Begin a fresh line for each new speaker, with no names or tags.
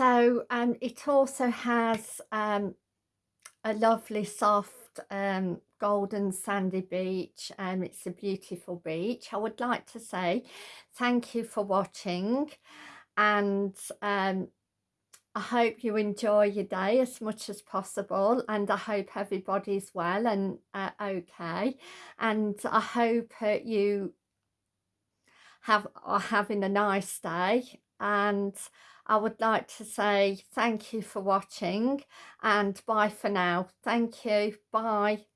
so um, it also has um, a lovely soft um, golden sandy beach and it's a beautiful beach. I would like to say thank you for watching and um, I hope you enjoy your day as much as possible and I hope everybody's well and uh, okay. And I hope uh, you have are having a nice day and I would like to say thank you for watching and bye for now. Thank you. Bye.